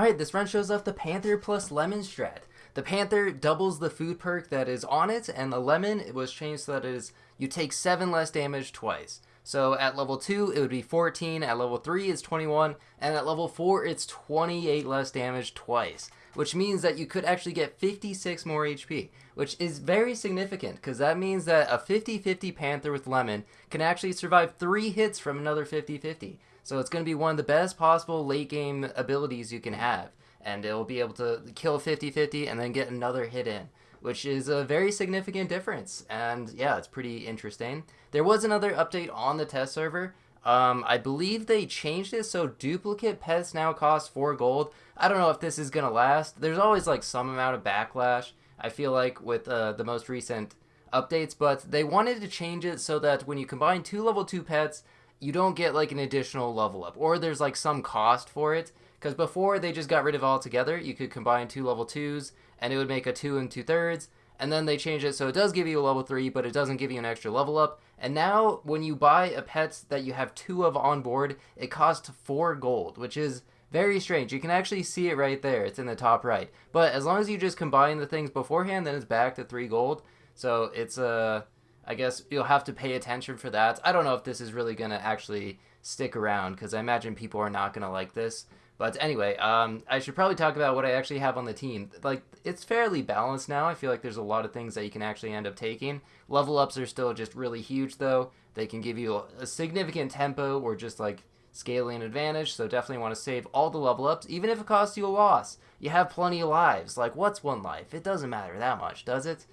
Alright, this run shows off the Panther plus Lemon strat. The Panther doubles the food perk that is on it, and the Lemon it was changed so that it is you take 7 less damage twice. So at level 2, it would be 14, at level 3, it's 21, and at level 4, it's 28 less damage twice, which means that you could actually get 56 more HP, which is very significant, because that means that a 50-50 Panther with Lemon can actually survive 3 hits from another 50-50. So it's going to be one of the best possible late game abilities you can have, and it'll be able to kill 50-50 and then get another hit in which is a very significant difference. And yeah, it's pretty interesting. There was another update on the test server. Um, I believe they changed it so duplicate pets now cost 4 gold. I don't know if this is going to last. There's always like some amount of backlash, I feel like, with uh, the most recent updates, but they wanted to change it so that when you combine two level 2 pets, you don't get like an additional level up, or there's like some cost for it. Because before they just got rid of altogether, you could combine two level 2s and it would make a two and two thirds. And then they changed it so it does give you a level three, but it doesn't give you an extra level up. And now when you buy a pet that you have two of on board, it costs four gold, which is very strange. You can actually see it right there. It's in the top right. But as long as you just combine the things beforehand, then it's back to three gold. So it's a, uh, I guess you'll have to pay attention for that. I don't know if this is really going to actually stick around because I imagine people are not going to like this. But anyway, um, I should probably talk about what I actually have on the team. Like, it's fairly balanced now. I feel like there's a lot of things that you can actually end up taking. Level ups are still just really huge, though. They can give you a significant tempo or just like scaling advantage. So definitely want to save all the level ups, even if it costs you a loss. You have plenty of lives. Like, what's one life? It doesn't matter that much, does it?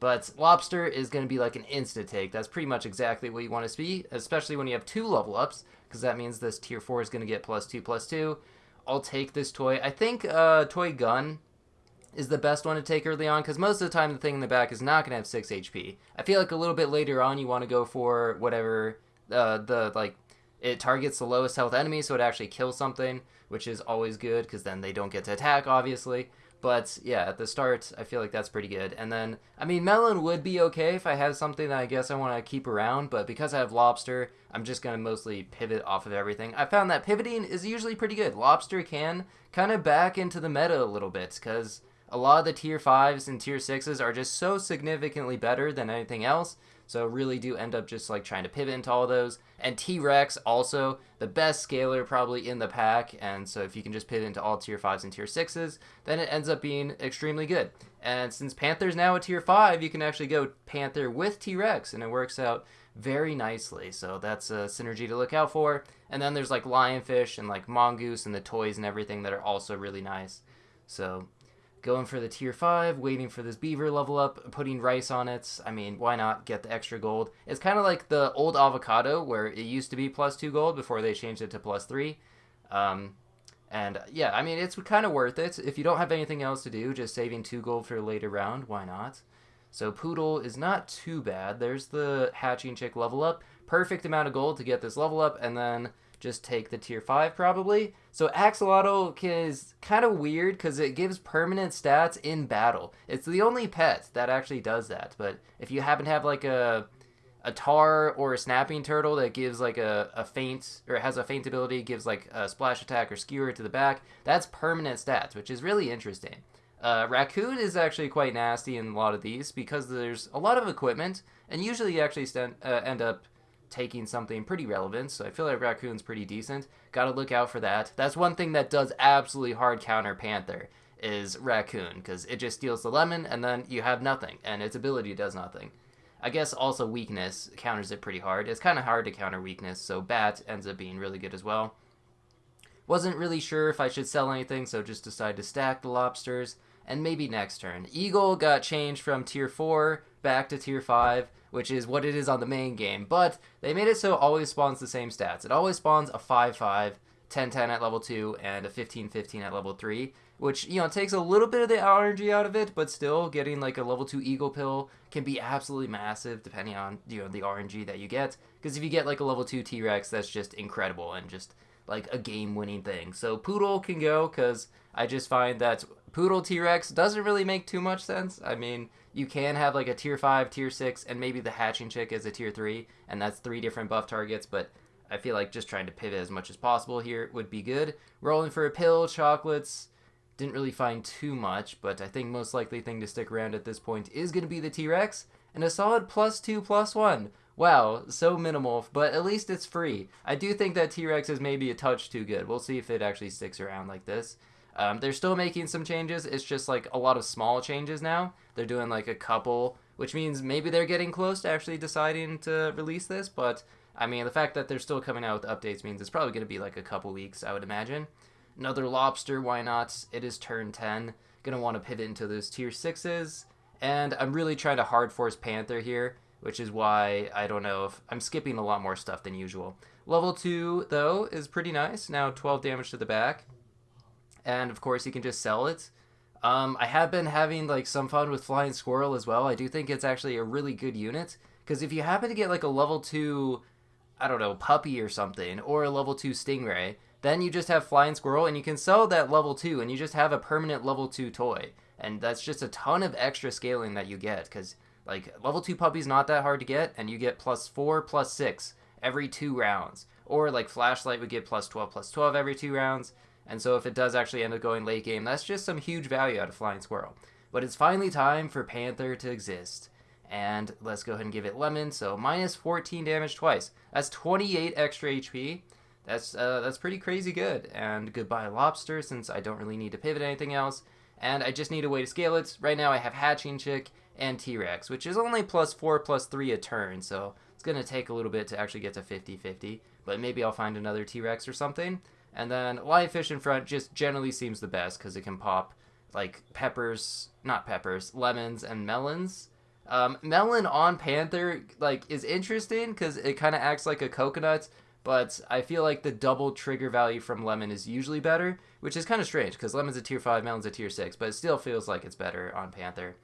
But Lobster is going to be like an insta take. That's pretty much exactly what you want to be, especially when you have two level ups, because that means this tier 4 is going to get plus 2 plus 2. I'll take this toy. I think uh, Toy Gun is the best one to take early on because most of the time the thing in the back is not going to have 6 HP. I feel like a little bit later on you want to go for whatever uh, the, like, it targets the lowest health enemy so it actually kills something, which is always good because then they don't get to attack, obviously. But yeah, at the start, I feel like that's pretty good. And then, I mean, Melon would be okay if I have something that I guess I want to keep around, but because I have Lobster, I'm just going to mostly pivot off of everything. I found that pivoting is usually pretty good. Lobster can kind of back into the meta a little bit, because a lot of the tier 5s and tier 6s are just so significantly better than anything else so really do end up just like trying to pivot into all those. And T-Rex also the best scaler probably in the pack. And so if you can just pivot into all tier 5s and tier 6s, then it ends up being extremely good. And since Panther's now a tier 5, you can actually go Panther with T-Rex and it works out very nicely. So that's a synergy to look out for. And then there's like Lionfish and like Mongoose and the toys and everything that are also really nice. So going for the tier 5, waiting for this beaver level up, putting rice on it. I mean, why not get the extra gold? It's kind of like the old avocado where it used to be plus 2 gold before they changed it to plus 3. Um, and yeah, I mean, it's kind of worth it. If you don't have anything else to do, just saving 2 gold for a later round, why not? So Poodle is not too bad. There's the hatching chick level up. Perfect amount of gold to get this level up, and then just take the tier 5 probably. So Axolotl is kind of weird because it gives permanent stats in battle. It's the only pet that actually does that. But if you happen to have like a a tar or a snapping turtle that gives like a, a feint or has a feint ability, gives like a splash attack or skewer to the back, that's permanent stats, which is really interesting. Uh, raccoon is actually quite nasty in a lot of these because there's a lot of equipment, and usually you actually stand, uh, end up taking something pretty relevant, so I feel like Raccoon's pretty decent. Gotta look out for that. That's one thing that does absolutely hard counter Panther, is Raccoon, because it just steals the lemon, and then you have nothing, and its ability does nothing. I guess also weakness counters it pretty hard. It's kind of hard to counter weakness, so Bat ends up being really good as well. Wasn't really sure if I should sell anything, so just decided to stack the lobsters, and maybe next turn. Eagle got changed from tier 4 back to tier 5, which is what it is on the main game. But they made it so it always spawns the same stats. It always spawns a 5-5, 10-10 at level 2, and a 15-15 at level 3, which, you know, takes a little bit of the RNG out of it, but still getting like a level 2 Eagle Pill can be absolutely massive depending on, you know, the RNG that you get. Because if you get like a level 2 T-Rex, that's just incredible and just like a game-winning thing. So Poodle can go because I just find that Poodle T-Rex doesn't really make too much sense. I mean, you can have like a tier 5, tier 6, and maybe the hatching chick is a tier 3, and that's three different buff targets, but I feel like just trying to pivot as much as possible here would be good. Rolling for a pill, chocolates. Didn't really find too much, but I think most likely thing to stick around at this point is going to be the T-Rex. And a solid plus two, plus one. Wow, so minimal, but at least it's free. I do think that T-Rex is maybe a touch too good. We'll see if it actually sticks around like this. Um, they're still making some changes. It's just like a lot of small changes now. They're doing like a couple, which means maybe they're getting close to actually deciding to release this. But I mean, the fact that they're still coming out with updates means it's probably going to be like a couple weeks, I would imagine. Another lobster, why not? It is turn 10. Gonna want to pivot into those tier 6s. And I'm really trying to hard force Panther here, which is why I don't know if I'm skipping a lot more stuff than usual. Level 2, though, is pretty nice. Now 12 damage to the back and of course you can just sell it. Um, I have been having like some fun with Flying Squirrel as well. I do think it's actually a really good unit because if you happen to get like a level two, I don't know, puppy or something, or a level two stingray, then you just have Flying Squirrel and you can sell that level two and you just have a permanent level two toy. And that's just a ton of extra scaling that you get because like level two puppy's not that hard to get and you get plus four, plus six every two rounds. Or like Flashlight would get plus 12, plus 12 every two rounds. And so if it does actually end up going late game, that's just some huge value out of Flying Squirrel. But it's finally time for Panther to exist. And let's go ahead and give it Lemon. So minus 14 damage twice. That's 28 extra HP. That's uh, that's pretty crazy good. And goodbye Lobster, since I don't really need to pivot anything else. And I just need a way to scale it. Right now I have Hatching Chick and T-Rex, which is only plus 4, plus 3 a turn. So it's going to take a little bit to actually get to 50-50. But maybe I'll find another T-Rex or something. And then Lionfish in front just generally seems the best because it can pop like peppers, not peppers, lemons and melons. Um, melon on Panther like is interesting because it kind of acts like a coconut, but I feel like the double trigger value from lemon is usually better, which is kind of strange because lemon's a tier five, melon's a tier six, but it still feels like it's better on Panther.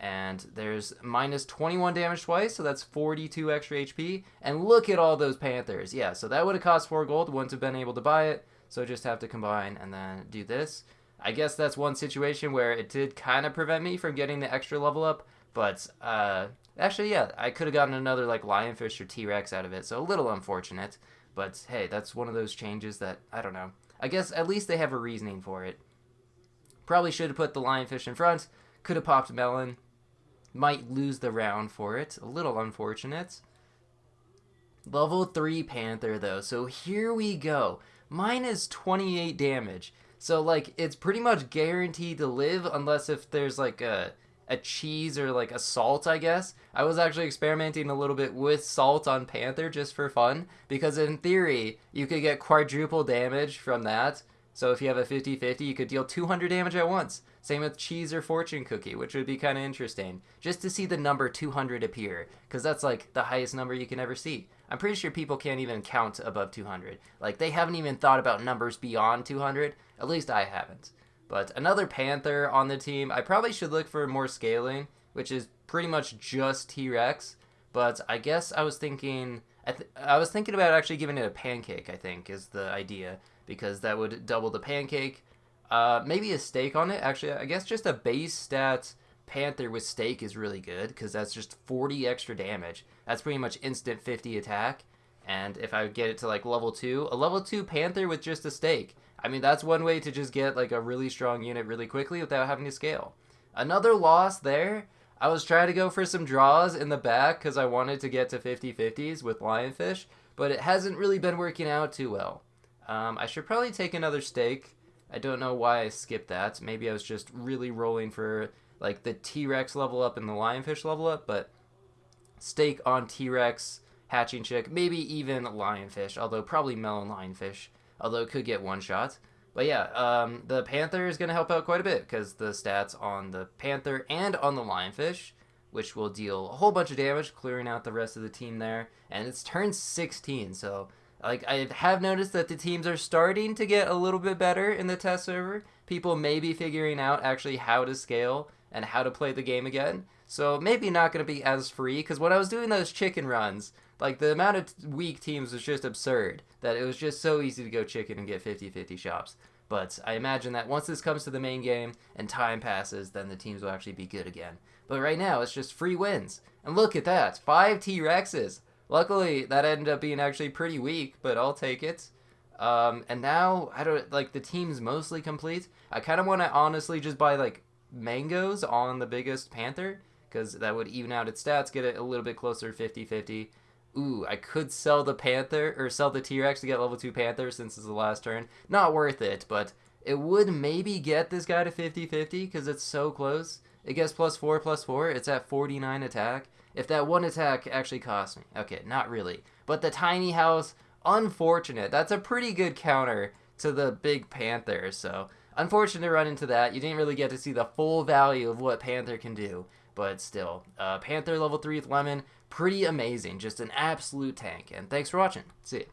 And there's minus 21 damage twice, so that's 42 extra HP. And look at all those Panthers. Yeah, so that would have cost 4 gold, wouldn't have been able to buy it. So just have to combine and then do this. I guess that's one situation where it did kind of prevent me from getting the extra level up. But uh, actually, yeah, I could have gotten another like Lionfish or T-Rex out of it. So a little unfortunate. But hey, that's one of those changes that, I don't know. I guess at least they have a reasoning for it. Probably should have put the Lionfish in front. Could have popped Melon might lose the round for it. A little unfortunate. Level 3 Panther, though. So here we go. Minus 28 damage. So, like, it's pretty much guaranteed to live unless if there's, like, a, a cheese or, like, a salt, I guess. I was actually experimenting a little bit with salt on Panther just for fun. Because in theory, you could get quadruple damage from that. So if you have a 50-50, you could deal 200 damage at once. Same with cheese or fortune cookie, which would be kind of interesting. Just to see the number 200 appear, because that's like the highest number you can ever see. I'm pretty sure people can't even count above 200. Like, they haven't even thought about numbers beyond 200. At least I haven't. But another Panther on the team. I probably should look for more scaling, which is pretty much just T-Rex. But I guess I was thinking... I, th I was thinking about actually giving it a pancake, I think, is the idea because that would double the pancake. Uh, maybe a steak on it. Actually, I guess just a base stat Panther with steak is really good because that's just 40 extra damage. That's pretty much instant 50 attack. And if I get it to like level 2, a level 2 Panther with just a steak. I mean, that's one way to just get like a really strong unit really quickly without having to scale. Another loss there. I was trying to go for some draws in the back because I wanted to get to 50-50s with Lionfish, but it hasn't really been working out too well. Um, I should probably take another steak. I don't know why I skipped that. Maybe I was just really rolling for like the T-Rex level up and the Lionfish level up, but steak on T-Rex, hatching chick, maybe even Lionfish, although probably melon Lionfish, although it could get one shot. But yeah, um, the Panther is going to help out quite a bit because the stats on the Panther and on the Lionfish, which will deal a whole bunch of damage, clearing out the rest of the team there. And it's turn 16, so like I have noticed that the teams are starting to get a little bit better in the test server. People may be figuring out actually how to scale and how to play the game again. So maybe not going to be as free because when I was doing those chicken runs, like the amount of weak teams was just absurd that it was just so easy to go chicken and get 50-50 shops. But I imagine that once this comes to the main game and time passes, then the teams will actually be good again. But right now, it's just free wins. And look at that, five T-Rexes. Luckily that ended up being actually pretty weak, but I'll take it. Um, and now I don't like the team's mostly complete. I kind of want to honestly just buy like mangoes on the biggest panther because that would even out its stats, get it a little bit closer 50-50. Ooh, I could sell the panther or sell the T-Rex to get level 2 panther since it's the last turn. Not worth it, but it would maybe get this guy to 50-50 because it's so close. It gets plus 4, plus 4. It's at 49 attack. If that one attack actually cost me. Okay, not really. But the tiny house unfortunate. That's a pretty good counter to the big Panther, so unfortunate to run into that. You didn't really get to see the full value of what Panther can do, but still. Uh, Panther level 3 with Lemon, pretty amazing. Just an absolute tank. And thanks for watching. See ya.